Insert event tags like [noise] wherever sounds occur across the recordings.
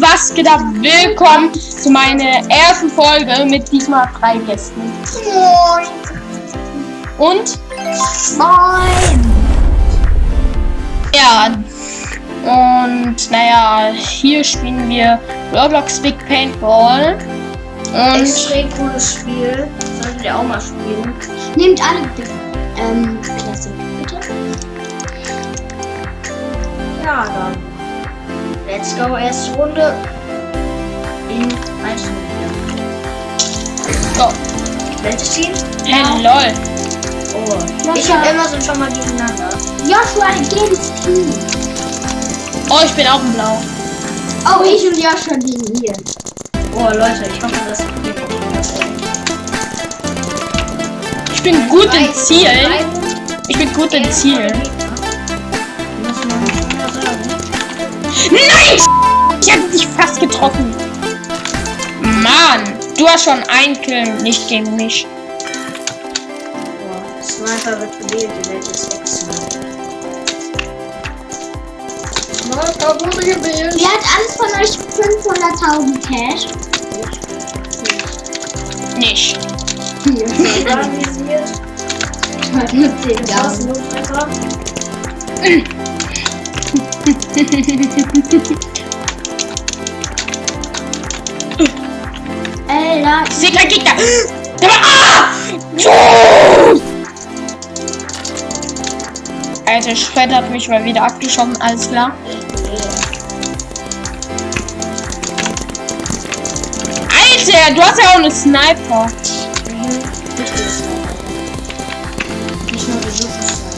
was geht ab? Willkommen zu meiner ersten Folge mit diesmal drei Gästen. Moin. Und Moin. ja, und naja, hier spielen wir Roblox Big Paintball. Und Extrem cooles Spiel. Solltet ihr auch mal spielen. Nehmt alle. Ähm, Klasse, bitte. Ja, dann. Let's go, erste Runde. In 1 Minute. so, Welches Team? hey, lol. Oh. Ich hab immer so schon mal gegeneinander. Joshua gegen Team. Oh, ich bin auch in Blau. Oh, ich und Joshua gegen ihr. Oh, Leute, ich hoffe, das geht nicht. Ich bin gut in Zielen. Ich bin gut in Zielen. Nein! Ich hätte dich fast getroffen. Mann, du hast schon ein Kill, nicht gegen mich. Oh, Sniper wird gewählt, die Welt ist Sniper wurde gewählt. Wer hat alles von euch 500.000 Cash? Nicht. Hier. Organisiert. 10.000. Gegner. Da war, ah! Alter, Fred hat mich mal wieder abgeschossen, alles klar. Alter, du hast ja auch eine Sniper. Sniper. Nicht nur Besuchssniper. Darf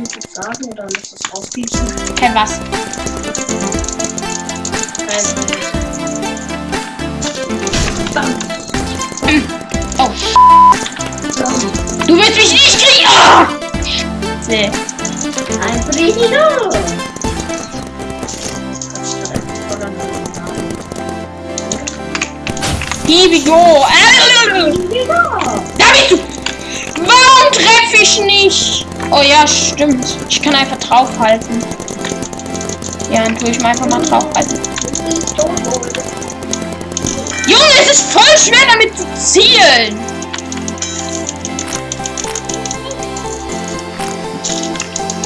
auf YouTube sagen oder muss das auspiepen? Hey, was? Nein. Oh, du willst mich nicht kriegen. Ah! Nee. Ein Friedino! Here we go. Äh, Da bist du. Warum treffe ich nicht? Oh ja, stimmt. Ich kann einfach draufhalten. Ja, dann tue ich mal einfach mal draufhalten. Junge, es ist voll schwer damit zu zielen.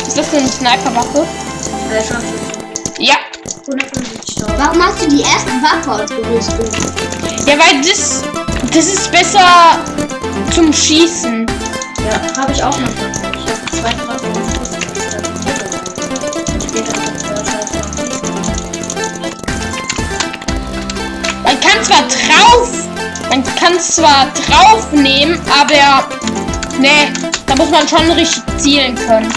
Ist das eine Sniperwaffe? Ja. 150.000. warum hast du die erste Waffe ausgerüstet? Ja, weil das, das ist besser zum Schießen. Ja, habe ich auch noch. Man kann zwar drauf, man kann zwar drauf nehmen, aber ne, da muss man schon richtig zielen können.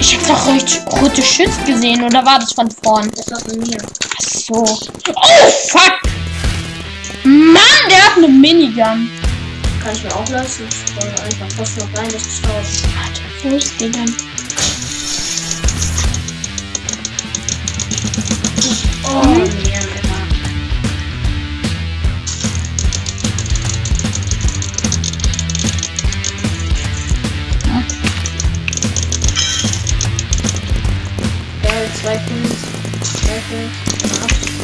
Ich hab doch richtig rote Schütz gesehen, oder war das von vorn? Das war von mir. Ach so. Oh, fuck! Mann, der hat eine Minigun. Kann ich mir auch lassen. Ich wollte einfach fast noch rein, das ist raus. Alter, wo ist die denn? Oh, nee, Alter. Geil, zwei Kills. Zwei Kills.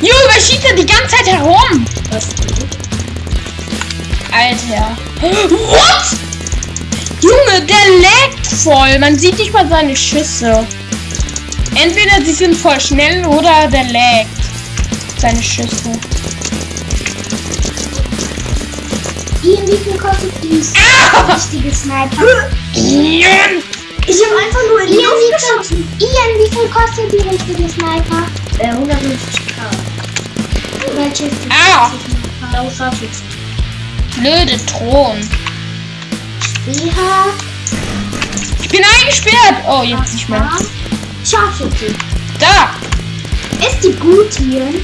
Junge, schießt da die ganze Zeit herum? Gut. Alter. What? Junge, der laggt voll. Man sieht nicht mal seine Schüsse. Entweder sie sind voll schnell oder der laggt. Seine Schüsse. Ian, wie viel kostet die Ah! richtige Sniper? Ian! Ich habe einfach nur in die Ian, Luft wie geschossen. viel, Ian, wie viel kostet die richtige Sniper? Äh, 150k. Welche? Ah! Blöde Thron. BH. Ich bin eingesperrt. Oh, jetzt nicht mehr. Scharfschütze. Da. Ist die gut, Ian?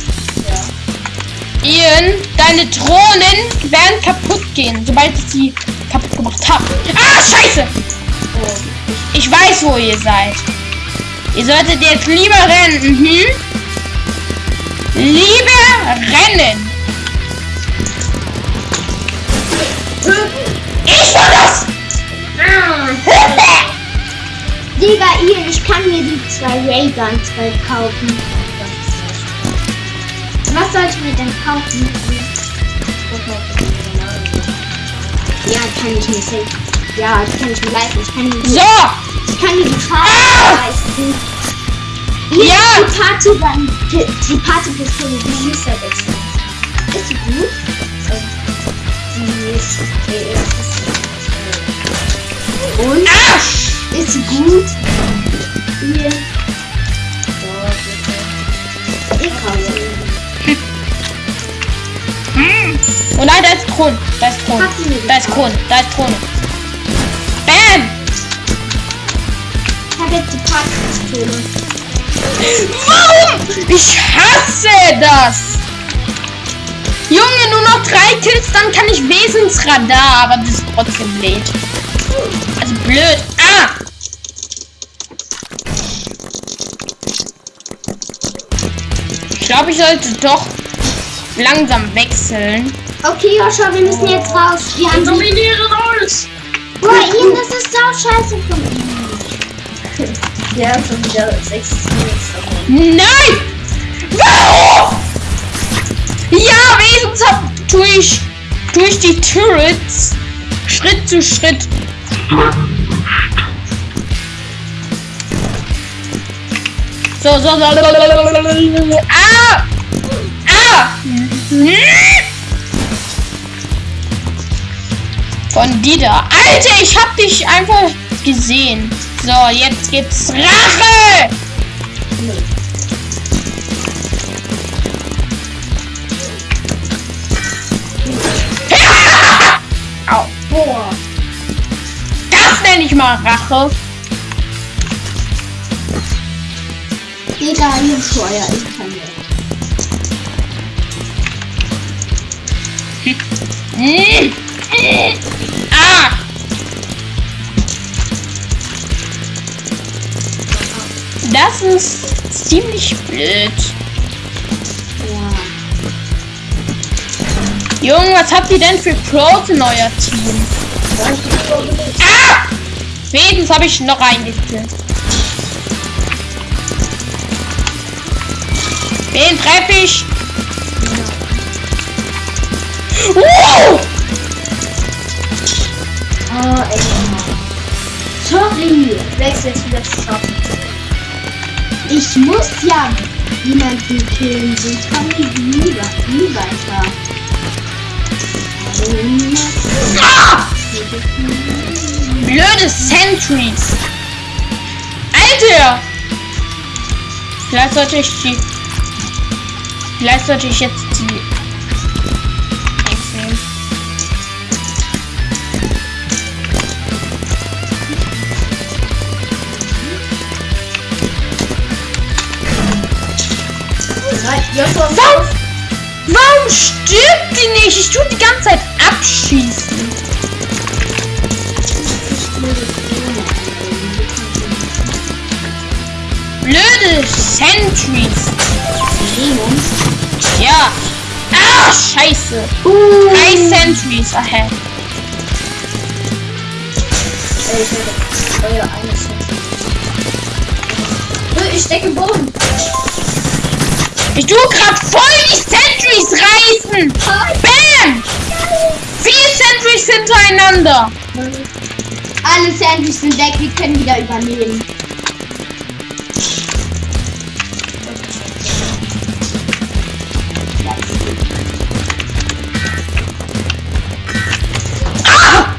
Ian, deine Drohnen werden kaputt gehen, sobald ich sie kaputt gemacht habe. Ah, scheiße! Ich weiß, wo ihr seid. Ihr solltet jetzt lieber rennen. Mhm. Liebe Rennen. Ich war das! Ah. Digga, ihr, ich kann mir die zwei Ray-Guns bald kaufen. Was soll ich mir denn kaufen? Ja, kann ich nicht. Ja, ich kann nicht leisten. Ich kann mir so. ich kann mir die Farbe ah! leisten. Ja! die Party dann, die, Partypistole, die ist ja wechseln. Ist die gut? Die ist. Und? Arsch! Ist sie gut? Hier, ich kaufe. Hm. Oh nein, da ist Kron. Da ist Kron. Da ist Kron. Da ist Kron. Bam! Ich habe jetzt die Partypistole. Warum? Ich hasse das! Junge, nur noch drei Kills, dann kann ich Wesensradar, aber das ist trotzdem blöd. Also blöd. Ah! Ich glaube, ich sollte doch langsam wechseln. Okay, Joshua, wir müssen jetzt raus. Wir haben. Dominiere alles! Boah, Ian, das ist sau scheiße von ihm. Haben schon wieder 6 Minuten. Nein! Warum? Ja, tue ich, tue ich die Turrets Schritt zu Schritt. So, so, so. Ah! Ah! Von Dieter. Alter, ich hab dich einfach gesehen. So, jetzt gibt's Rache! [laughs] Au. Boah. Das nenne ich mal Rache. Digga, hier Feuer. Ich kann nicht. [laughs] Das ist ziemlich blöd. Junge, was habt ihr denn für Pros in euer Team? Ah! Wenigstens habe ich noch reingekillt. Wen treffe ich? Wow! Oh, ey. Sorry. Wechsel jetzt wieder zu schaffen. Ich muss ja jemanden killen, sonst komme ich nie, nie weiter. Ah! Blöde Sentries. Alter! Vielleicht sollte ich die. Vielleicht sollte ich jetzt die. Warum stirbt die nicht? Ich tue die ganze Zeit abschießen. Blöde Sentries. Ja. Ah, scheiße. Drei Sentries ahead. Ich im Boden. Ich tue gerade voll die Sentries reißen. Bam! Vier Sentries hintereinander. Alle Sandwiches sind weg, wir können wieder übernehmen. Ah!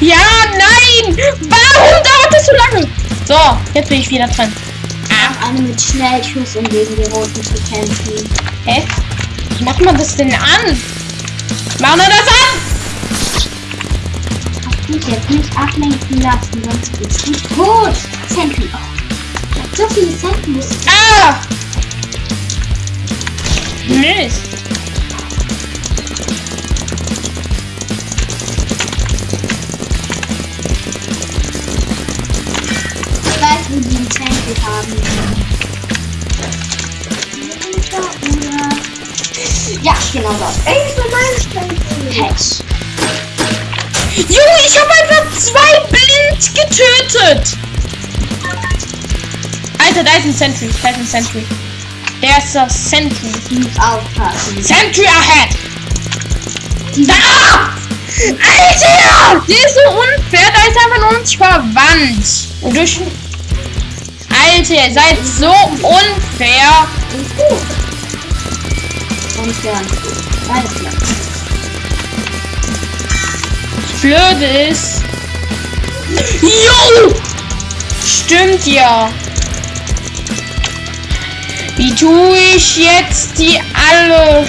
Ja, nein! Warum dauert das so lange? So, jetzt bin ich wieder dran. Eine mit Schnellschuss, um gegen die Roten zu kämpfen. Hä? Wie macht man das denn an? Machen wir das an? Hab dich jetzt nicht ablenken lassen, sonst bist du tot. Sentry. Oh. So viele Sentries. Ah! Mist. Genau das. Ey. Patch. Junge, ich habe einfach zwei blind getötet. Alter, da ist ein Sentry. Da ist ein Sentry. Der ist das Sentry. Ich muss aufpassen. Sentry ahead. Da! Alter! Der ist so unfair. Da ist einfach nur uns verwandt. Und durch... Alter, ihr seid so unfair. Und gut. Alles klar. Das Blöde ist... Jo! Stimmt ja. Wie tue ich jetzt die alle?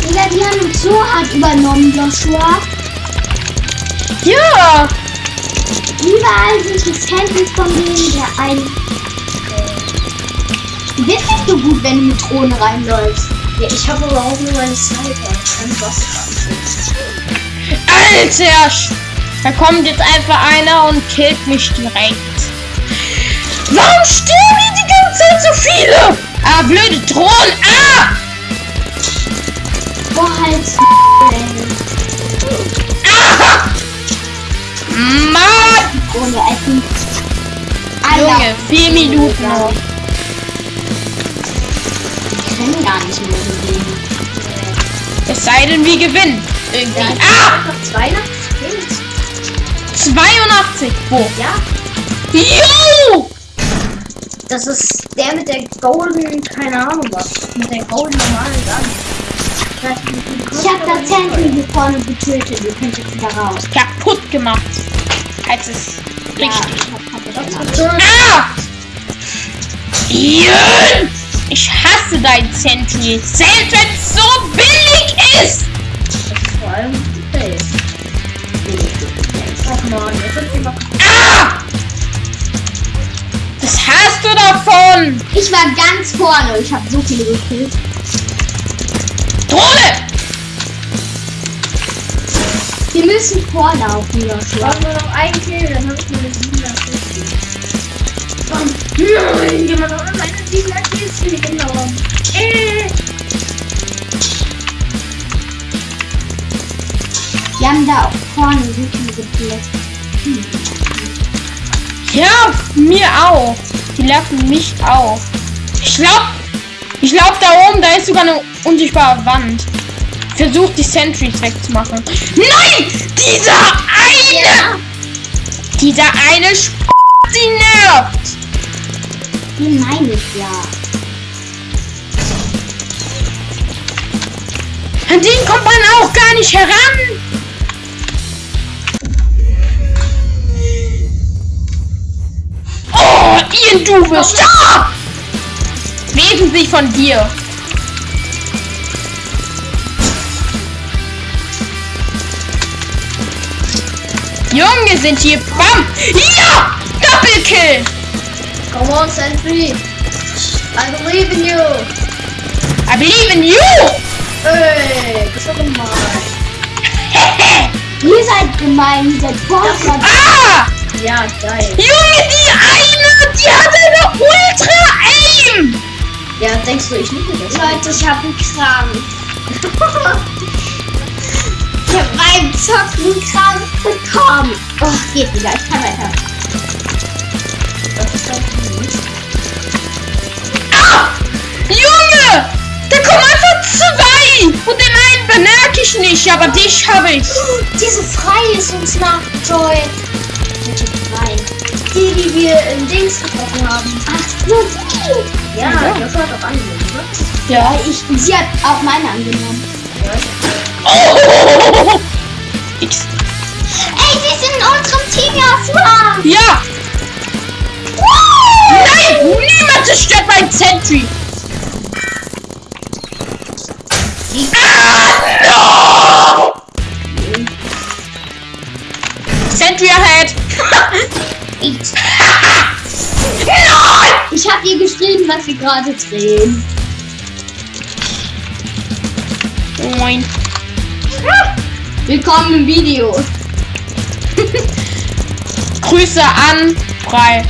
Digga, die haben uns so hart übernommen, Joshua. Ja! Überall sind die Sandwich von denen, der ein. Du bist nicht so gut, wenn du mit Drohnen reinläufst. Ja, ich habe aber auch nur meine Sniper. Ich kann was Alter! Da kommt jetzt einfach einer und killt mich direkt. Warum sterben hier die ganze Zeit so viele? Ah, blöde Drohnen! Ah! Boah, halt. Ah! Mann! Junge, vier Minuten noch. Kann gar nicht mehr bewegen. Es sei denn, wir gewinnen. Irgendwie. Ja, Ah! Noch zwei nach Kills. 82. Wo? Ja, Jo! das ist der mit der golden, keine Ahnung was. Mit der golden normalen Gun. Ich hab das Sandwich hier vorne getötet. Ihr könnt jetzt wieder raus. Kaputt gemacht. Als es Ja, richtig. ich hab gemacht. Ah! Jön! Ich hasse dein Sentry. Selbst wenn es so billig ist! Vor allem die Base. Ach man, jetzt sind wir mal Ah! Was hast du davon? Ich war ganz vorne. Ich habe so viele gekillt. Drohne! Wir müssen vorlaufen, Joshua. Brauchen wir noch einen Kill, dann habe ich meine 750. Und nein, jemand hat meine 750 genommen. Äh. Wir haben da auch vorne so viele gekillt. Ja, mir auch. Die lassen mich auch. Ich glaub, ich glaub da oben, da ist sogar eine unsichtbare Wand. Versucht die Sentries wegzumachen. Nein! Dieser eine! Dieser eine Sp die nervt! Die meine ich ja. An den kommt man auch gar nicht heran! Oh, Ian, du wirst da! Wesentlich von dir. Junge, sind hier Bam! Ja! Doppelkill! Come on, Sentry. I believe in you. I believe in you! Ey, das war gemein. Ihr seid gemein, ihr seid ah! Ja, geil. Junge, die eine, die hat eine Ultra-Aim! Ja, denkst du, ich liebe das? Leute, ich hab einen Krampf. [laughs] Ich hab beim Zocken einen Krampf bekommen. Oh, geht wieder, ich kann weiter. Ich nicht, aber dich habe ich. Diese Frei ist uns nach Joy. Welche Frei? Die, die wir im Dings getroffen haben. Ach so, die. Ja, Ja. das hat auch angenommen, ne? Ja. Ich, sie hat auch meine angenommen. Ja. Oh! X. Ey, sie sind in unserem Team, Joshua. Ja! Nein! Niemand zerstört mein Sentry! Ah, no! Sentry ahead! Ich, habe ihr geschrieben, was sie gerade drehen. Moin. Willkommen im Video. [laughs] Grüße an Frei.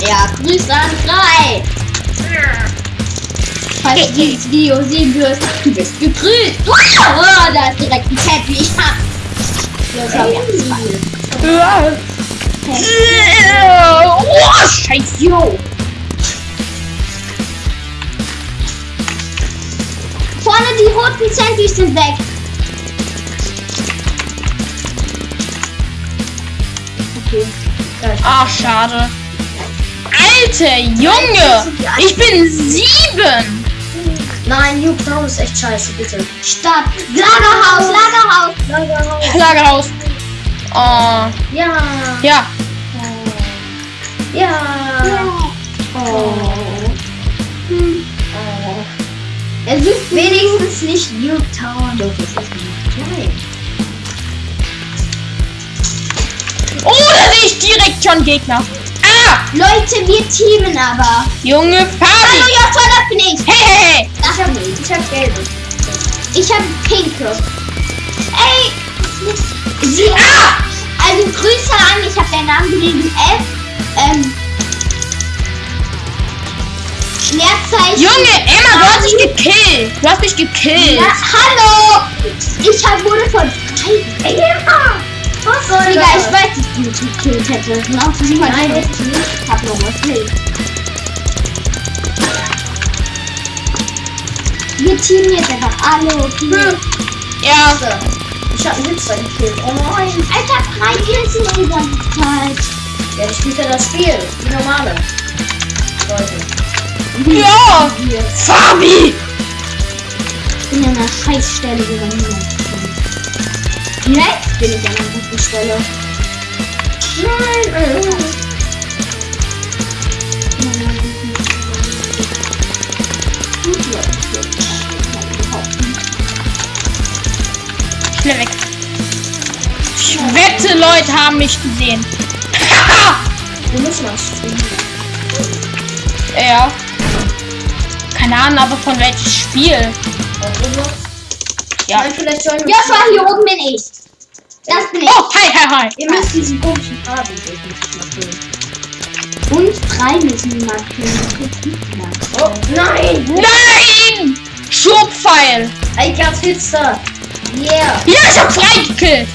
Ja, Grüße an Frei. Falls du dieses Video sehen wirst, du bist gegrüßt. Oh, da ist direkt ein Teppich. Ha. Ja, schau mir. Oh, scheiße. Jo. Vorne die roten Zentis sind weg. Okay. Ach, schade. Alter, Junge. Ich bin sieben. Nein, New Town ist echt scheiße, bitte. Stadt. Lagerhaus, Lagerhaus. Lagerhaus. [laughs] Lagerhaus. Oh, Ja. ja. Ja. Oh. Oh. Es ist wenigstens nicht Newtown. Doch, das ist. Nein. Oh, da sehe ich direkt schon Gegner. Leute, wir teamen aber. Junge Hallo, Fabi. Josua, das bin ich. Hey, hey, hey. Ich hab, ich hab gelbe. Ich habe pinke. Ey! Sie, Ah, also Grüße an, ich habe deinen Namen gelesen. F. Ähm. Leerzeichen. Junge, Emma, du hast mich gekillt. Du hast mich gekillt. Ja, hallo! Ich hab, wurde von. Ey, Emma! Was Digga, ich weiß, dass du mich gekillt hättest. Ne? Auch sie Nein, ich echt nicht. hab noch was nicht. Wir teamen jetzt einfach alle, okay? Hm. Ja, So. Ich hab einen Hipster gekillt. Oh nein. Alter, drei Kills in der ganzen Zeit. Ja, ich spiele das Spiel. Die normale. Leute. ja. Fabi. Ich bin an einer Scheißstelle gegangen. Jetzt bin ich an einer guten Stelle. Nein. äh. Schnell weg. Ich wette, Leute haben mich gesehen. Wir müssen was spielen. ja. Keine Ahnung, aber von welchem Spiel? Ja. Sollen wir. Joshua, hier oben bin ich. Das bin ich. Oh, hi, hi, hi. Ihr müsst diesen komischen Farben. Und drei müssen wir markieren. Oh, nein! Nein! Schubpfeil. I got Hipster. Yeah. Ja, ich hab freigekillt.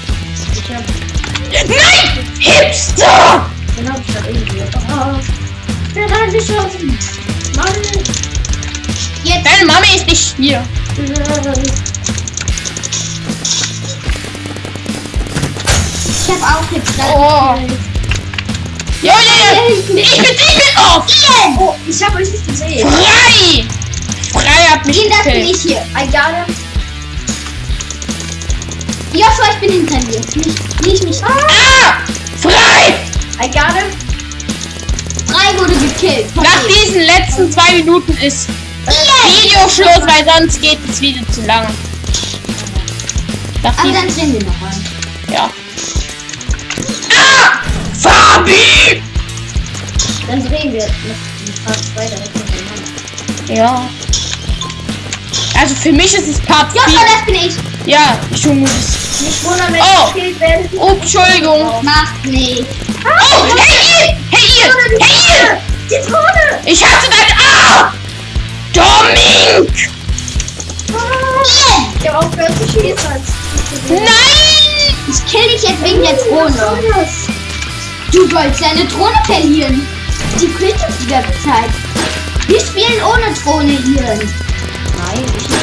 Ich hab. Nein! Hipster! Den hab ich grad irgendwie. Oh. Der hat geschossen. Mann. Jetzt. Deine Mama ist nicht hier. Ich hab auch jetzt Oh. Ja, ja, ja. Ich bin Demon auf. Oh, ich hab euch nicht gesehen. Frei. Frei hat mich Ian, das bin ich hier. I got him. Joshua, ich bin hinter dir. Nicht, nicht mich. Ah! Frei! I got him. Drei wurde gekillt. Von Nach diesen letzten zwei Minuten ist Videoschluss, weil sonst geht das Video zu lang. Nach Aber dann drehen wir noch ja. Fabi! Dann drehen wir noch Part 2 direkt hintereinander. Ja. Also für mich ist es Part Joshua, 4. das bin ich. Ja, ist- Nicht wundern, wenn Oh. ich gekillt werde. Oh, Entschuldigung. Macht nicht. Oh, hey ihr! Hey ihr! Hey ihr! Die Drohne! Ich hasse dein Ah! Domink! Ich hab aufgehört zu schießen. Nein! ich kill dich jetzt wegen der Drohne. Du sollst deine Drohne verlieren. Die Zeit. Wir spielen ohne Drohne, Ian. Nein, ich nicht.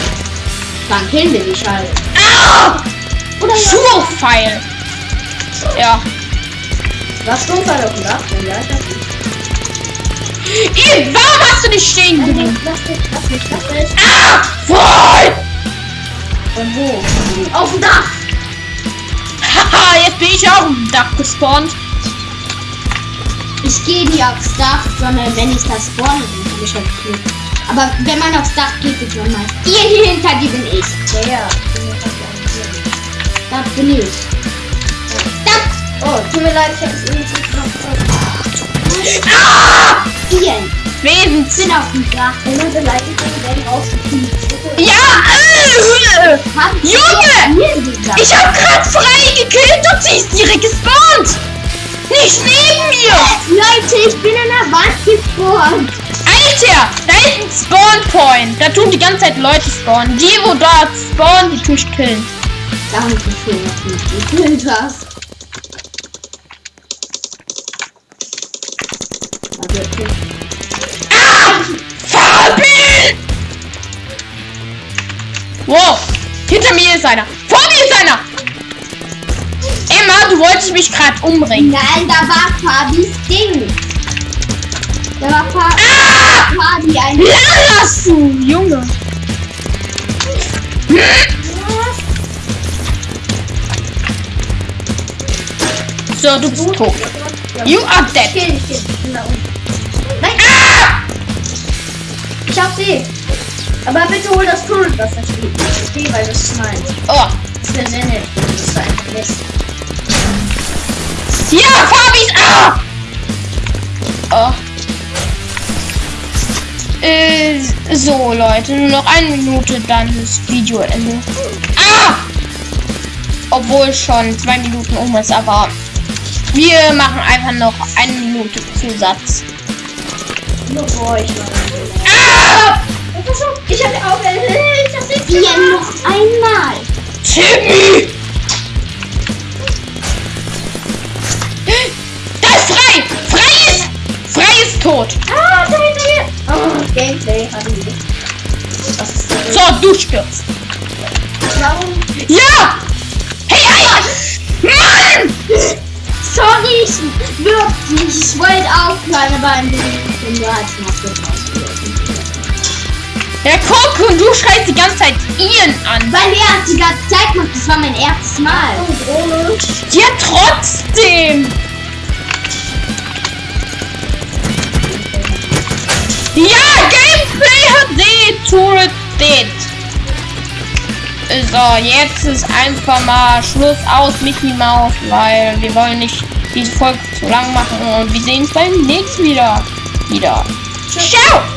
Dann killen wir dich halt. Ah! Oder ja. Schurpfeil. Ja. Was Sturmfall auf dem Dach? Ja, ich hab nicht. Ihr, warum hast du nicht stehen geblieben? Lass mich, lass mich, lass mich. Ah! Voll! Von wo? Auf dem Dach! Haha, jetzt bin ich auch im Dach gespawnt. Ich gehe nie aufs Dach, sondern wenn ich das spawne, dann habe ich halt Glück. Aber wenn man aufs Dach geht, ist man meist. Ihr hier hinter dir bin ich. Ja, ja. Da bin ich. Da! Oh, tut mir leid, ich hab es irgendwie zu knapp. Ah! Ian, Wesens. bin auf dem Dach. Wenn man Beleidigungen werden rausgekriegt. Ja! Äh, Junge! Ich hab grad frei gekillt und sie ist direkt gespawnt! Nicht neben mir! Leute, ich bin in der Wand gespawnt. Alter! Da ist ein Spawn-Point. Da tun die ganze Zeit Leute spawnen. Die, wo dort spawnen, die tue ich killen. Danke schön, dass du mich gekillt hast. Ah! Fabi! Wow! Hinter mir ist einer. Du wolltest mich gerade umbringen. Nein, da war Fabis Ding. Da war Fa Ah! Fabi ein. Lass du, Junge. So, du bist tot. You are dead. Kill, ich kill. Unten. Nein, Ah! ich hab sie. Aber bitte hol das Tunnel, das da steht. Okay, weil das ist meins. Oh. Das wäre sehr nett. Das ist ein Mist. Ja, Fabis. Ah! Oh. Äh, so, Leute, nur noch eine Minute, dann ist Videoende. Ah! Obwohl schon zwei Minuten um ist, aber wir machen einfach noch eine Minute Zusatz. Nur für euch. Ah! Ich hab auch. Ich hab sie. Hier noch einmal. Timmy! Frei! Frei ist! Frei ist tot! Ah, da hinter mir. Oh, Gameplay ist das? So, du stirbst. Warum? Ja! Hey, hey! Mann! Sorry, ich wirklich. Ich wollte aufhören, aber ein bisschen du hast noch gebraucht. Ja, guck, und du schreist die ganze Zeit Ian an. Weil er hat die ganze Zeit gemacht. Das war mein erstes Mal. Oh. Ja, trotzdem! Ja, Gameplay HD Turret Dead. So, jetzt ist einfach mal Schluss aus Mickey Mouse, weil wir wollen nicht diese Folge zu lang machen und wir sehen uns beim nächsten wieder. Wieder. Ciao!